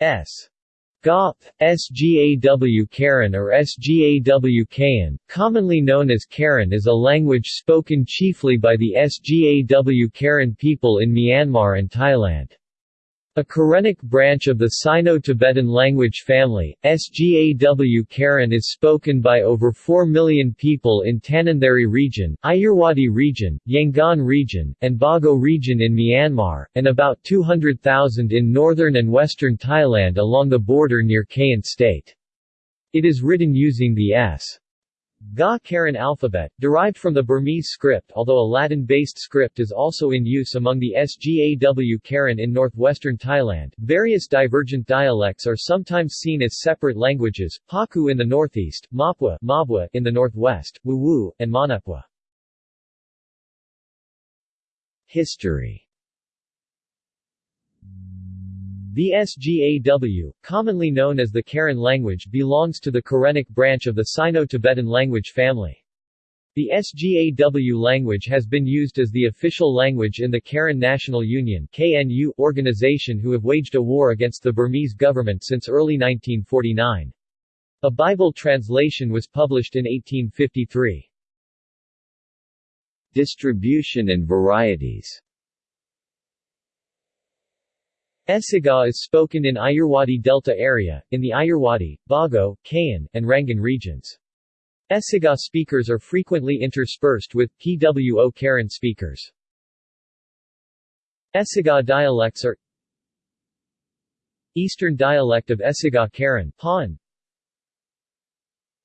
S. Ga, Sgaw Karen or Sgaw Kayin, commonly known as Karen is a language spoken chiefly by the Sgaw Karen people in Myanmar and Thailand. A Karenic branch of the Sino-Tibetan language family, Sgaw Karen is spoken by over 4 million people in Tanintharyi region, Ayeyarwady region, Yangon region, and Bago region in Myanmar, and about 200,000 in northern and western Thailand along the border near Kayin state. It is written using the S. Ga Karen alphabet, derived from the Burmese script although a Latin-based script is also in use among the Sgaw Karen in northwestern Thailand. Various divergent dialects are sometimes seen as separate languages, Paku in the northeast, Mapwa, Mabwa in the northwest, Wuwu, and Manapwa. History The Sgaw, commonly known as the Karen language belongs to the Karenic branch of the Sino-Tibetan language family. The Sgaw language has been used as the official language in the Karen National Union KNU organization who have waged a war against the Burmese government since early 1949. A Bible translation was published in 1853. Distribution and varieties Esiga is spoken in Ayeyarwady Delta area, in the Ayeyarwady, Bago, Kayin, and Rangan regions. Esiga speakers are frequently interspersed with PWO Karen speakers. Esiga dialects are Eastern dialect of Esiga Karen Han,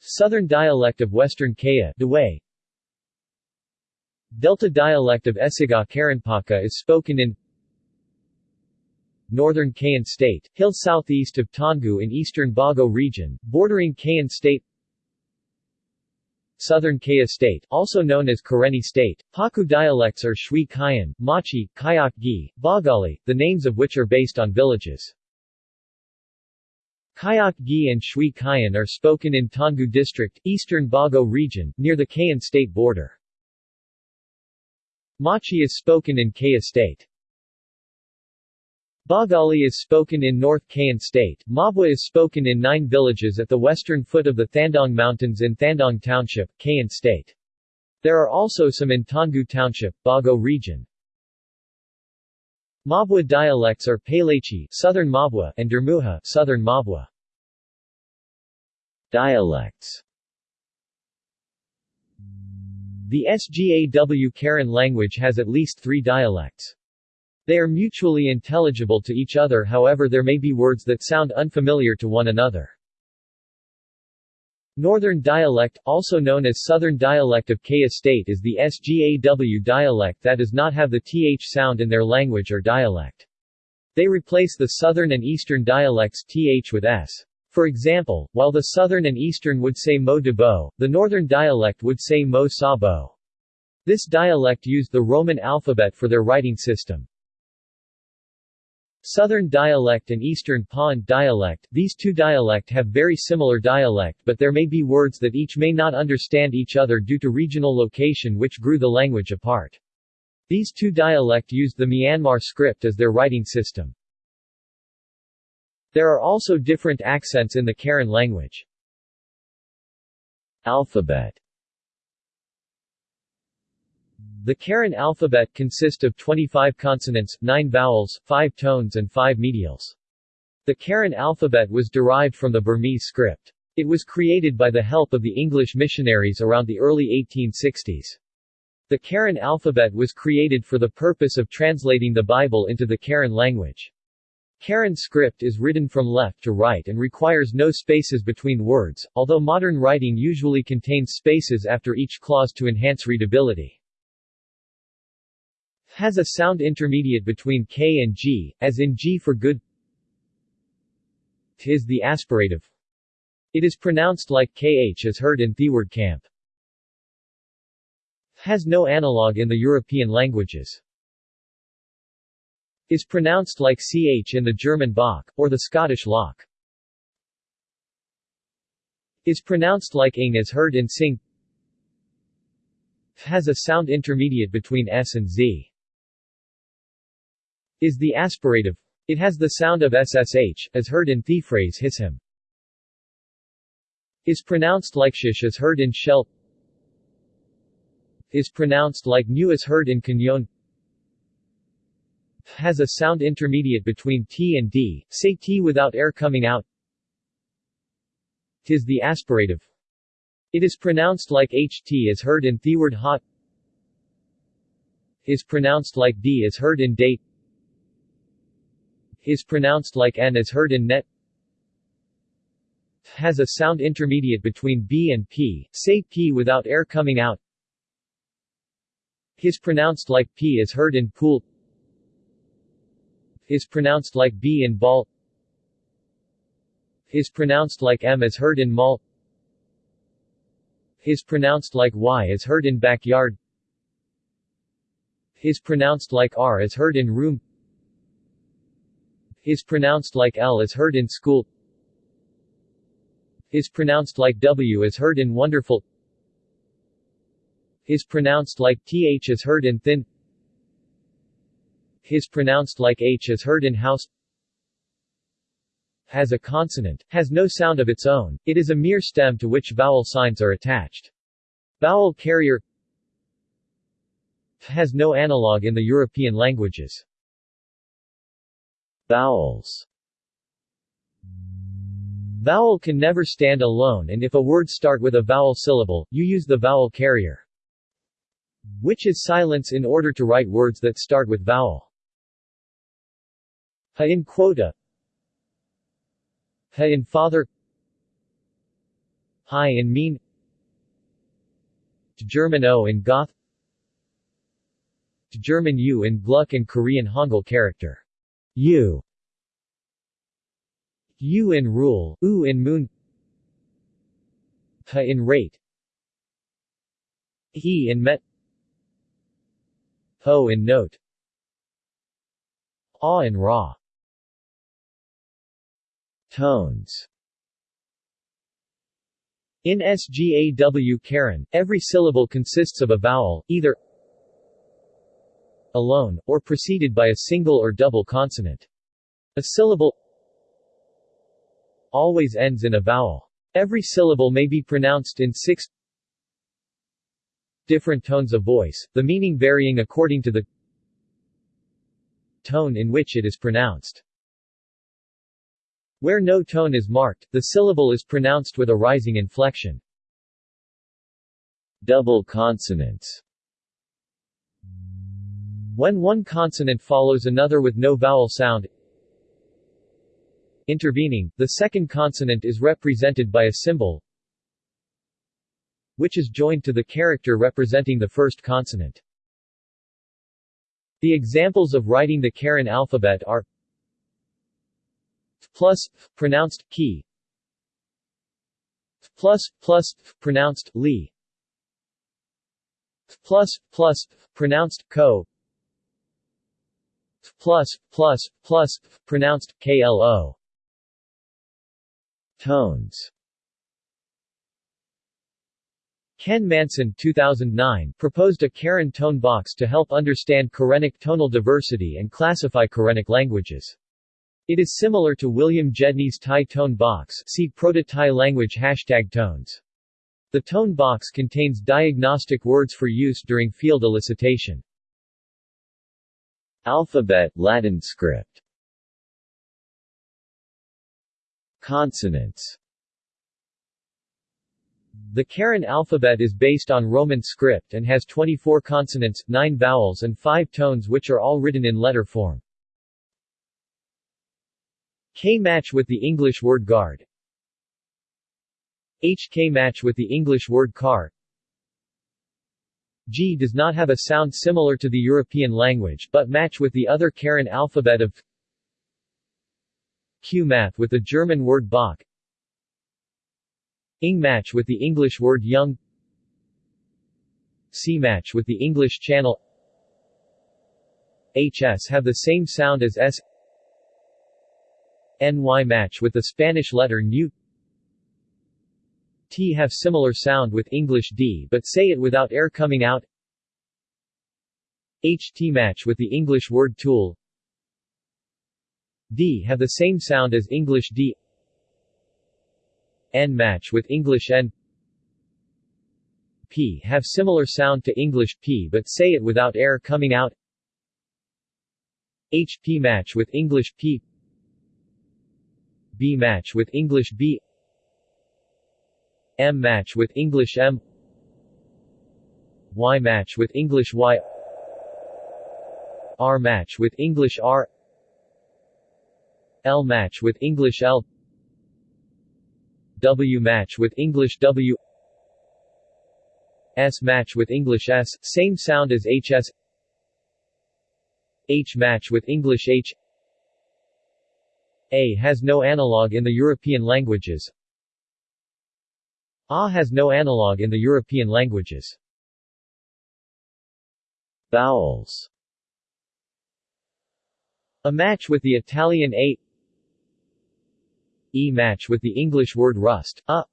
Southern dialect of Western Kaya Delta dialect of Esiga Karenpaka is spoken in northern Kayin State, hill southeast of Toungoo in eastern Bago region, bordering Kayin State Southern Kaya State, also known as Karenni State. Paku dialects are Shui Kayan, Machi, Kayak Gi, Bagali, the names of which are based on villages. Kayak Gi and Shui Kayan are spoken in Toungoo District, eastern Bago region, near the Kayin State border. Machi is spoken in Kaya State. Bagali is spoken in North Kayin State, Mabwa is spoken in nine villages at the western foot of the Thandaung Mountains in Thandaung Township, Kayin State. There are also some in Toungoo Township, Bago region. Mabwa dialects are Palechi Southern Mabwa and Dermuha Southern Mabwa. Dialects The Sgaw Karen language has at least three dialects. They are mutually intelligible to each other however there may be words that sound unfamiliar to one another. Northern dialect, also known as Southern dialect of Kaya State is the Sgaw dialect that does not have the th sound in their language or dialect. They replace the Southern and Eastern dialects th with s. For example, while the Southern and Eastern would say mo de bo, the Northern dialect would say mo sa bo. This dialect used the Roman alphabet for their writing system. Southern dialect and Eastern Pond dialect These two dialect have very similar dialect but there may be words that each may not understand each other due to regional location which grew the language apart. These two dialect used the Myanmar script as their writing system. There are also different accents in the Karen language. Alphabet the Karen alphabet consists of 25 consonants, 9 vowels, 5 tones and 5 medials. The Karen alphabet was derived from the Burmese script. It was created by the help of the English missionaries around the early 1860s. The Karen alphabet was created for the purpose of translating the Bible into the Karen language. Karen script is written from left to right and requires no spaces between words, although modern writing usually contains spaces after each clause to enhance readability has a sound intermediate between K and G, as in G for good T is the aspirative. It is pronounced like KH as heard in Theward Camp. Has no analog in the European languages. Is pronounced like CH in the German Bach, or the Scottish Loch. Is pronounced like ing as heard in Sing. Has a sound intermediate between S and Z is the aspirative It has the sound of ssh, as heard in the phrase his him. Is pronounced like shish as heard in shell. Is pronounced like new as heard in canyon. Has a sound intermediate between t and d, say t without air coming out. Tis the aspirative. It is pronounced like ht as heard in the word hot. Is pronounced like d as heard in date is pronounced like n as heard in net. Has a sound intermediate between b and p, say p without air coming out. Is pronounced like p as heard in pool. Is pronounced like b in ball. Is pronounced like m as heard in mall. Is pronounced like y as heard in backyard. Is pronounced like r as heard in room is pronounced like L as heard in school is pronounced like W as heard in wonderful is pronounced like TH as heard in thin is pronounced like H as heard in house has a consonant, has no sound of its own, it is a mere stem to which vowel signs are attached. Vowel carrier has no analog in the European languages. Vowels. Vowel can never stand alone and if a word start with a vowel syllable, you use the vowel carrier, which is silence in order to write words that start with vowel. Ha in quota. Ha in father. Hi in mean. German O in goth. German U in Gluck and Korean Hangul character U U in rule, U in moon Ha in rate He in met Ho in note Ah in raw. Tones. In SGAW Karen, every syllable consists of a vowel, either alone, or preceded by a single or double consonant. A syllable always ends in a vowel. Every syllable may be pronounced in six different tones of voice, the meaning varying according to the tone in which it is pronounced. Where no tone is marked, the syllable is pronounced with a rising inflection. Double consonants when one consonant follows another with no vowel sound intervening, the second consonant is represented by a symbol which is joined to the character representing the first consonant. The examples of writing the Karen alphabet are plus, pronounced key plus, plus, pronounced li plus, plus, pronounced ko plus, plus, plus, pronounced KLO. Tones Ken Manson 2009 proposed a Karen tone box to help understand Karenic tonal diversity and classify Karenic languages. It is similar to William Gedney's Thai tone box see Proto-Thai language hashtag tones. The tone box contains diagnostic words for use during field elicitation. Alphabet Latin script. Consonants. The Karen alphabet is based on Roman script and has 24 consonants, 9 vowels and 5 tones which are all written in letter form. K match with the English word guard. HK match with the English word car G does not have a sound similar to the European language but match with the other Karen alphabet of Q math with the German word Bach. Ing match with the English word young C match with the English channel HS have the same sound as S. NY match with the Spanish letter nu T have similar sound with English D but say it without air coming out. HT match with the English word tool. D have the same sound as English D. N match with English N. P have similar sound to English P but say it without air coming out. H P match with English P. B match with English B M match with English M. Y match with English Y. R match with English R. L match with English L. W match with English W. S match with English S, same sound as HS H match with English H. A has no analog in the European languages A has no analog in the European languages. Vowels. A match with the Italian A. E match with the English word rust, a.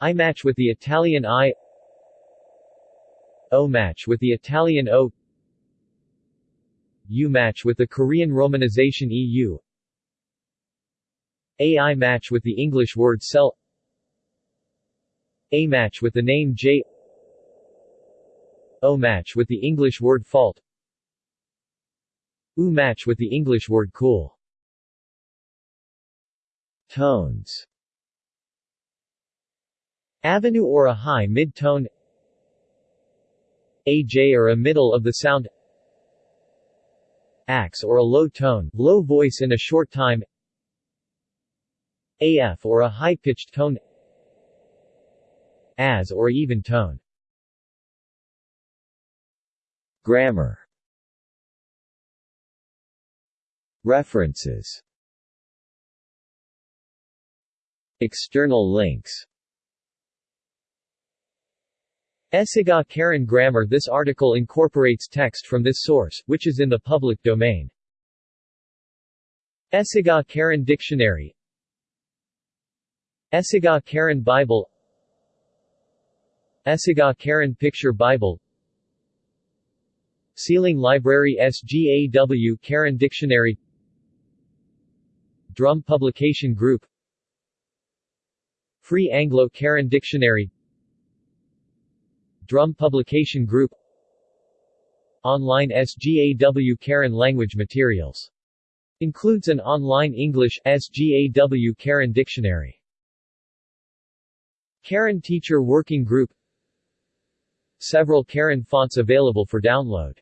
I match with the Italian I. O match with the Italian O. U match with the Korean romanization EU AI match with the English word cell A match with the name J. O match with the English word fault. U match with the English word cool. Tones. Avenue or a high mid-tone. AJ or a middle of the sound. Ax or a low tone, low voice in a short time. AF or a high-pitched tone As or even tone. Grammar. References. External links. Esiga Karen Grammar. This article incorporates text from this source, which is in the public domain. Esiga Karen Dictionary. Esiga Karen Bible Esiga Karen Picture Bible. SEAlang Library SGAW Karen Dictionary. Drum Publication Group. Free Anglo-Karen Dictionary. Drum Publication Group. Online SGAW Karen Language Materials. Includes an online English, SGAW Karen Dictionary. Karen Teacher Working Group Several Karen fonts available for download